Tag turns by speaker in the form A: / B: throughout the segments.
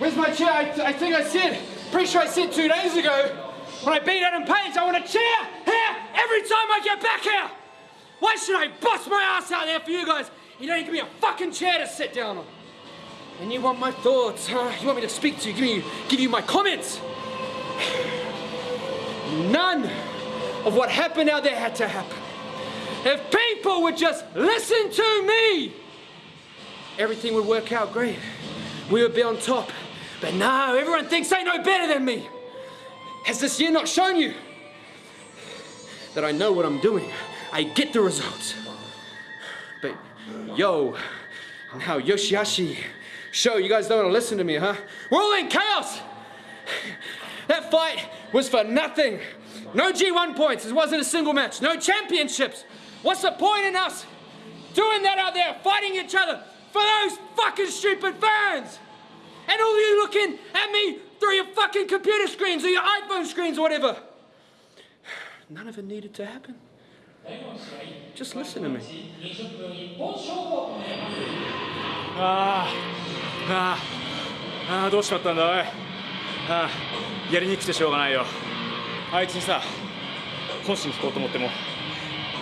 A: Where's my chair? I, I think I said, pretty sure I said two days ago, when I beat Adam Page, I want a chair here every time I get back here. Why should I bust my ass out there for you guys? You don't give me a fucking chair to sit down on. And you want my thoughts, huh? You want me to speak to you, give, me, give you my comments? None of what happened out there had to happen. If people would just listen to me, everything would work out great. We would be on top. But no, everyone thinks they know better than me. Has this year not shown you that I know what I'm doing? I get the results. But yo, now Yoshihashi, show you guys don't want to listen to me, huh? We're all in chaos. That fight was for nothing. No G1 points. It wasn't a single match. No championships. What's the point in us doing that out there, fighting each other for those fucking stupid fans? And all you looking at me through your fucking computer screens or your iPhone screens or whatever. None of it needed to happen. Just listen to me.
B: あーあーあーどうしちまったんだおいあーやりにくくてしょうがないよあいつにさ本心聞こうと思っても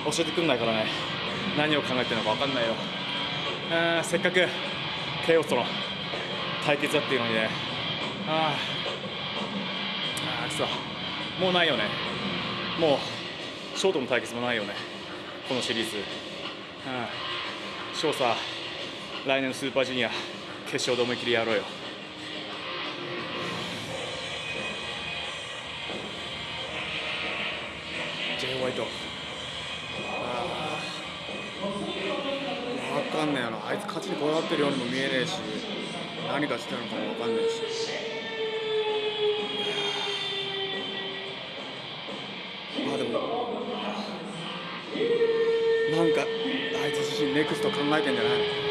B: 教えてくんないからね何を考えてるのか分かんないよあーせっかくケイオスとの対決だっていうのにね。あー。あーくそもうないよね。もうショートの対決もないよね。このシリーズ。あー。ショーさ来年のスーパージュニア決勝で思いっきりやろうよ。
C: J ホワイト。分かんねえよな。あいつ勝ちにこだわってるようにも見えねえし。何がしてるのかも分かんないし。まあでもなんかあいつ自身ネクスト考えてんじゃないの？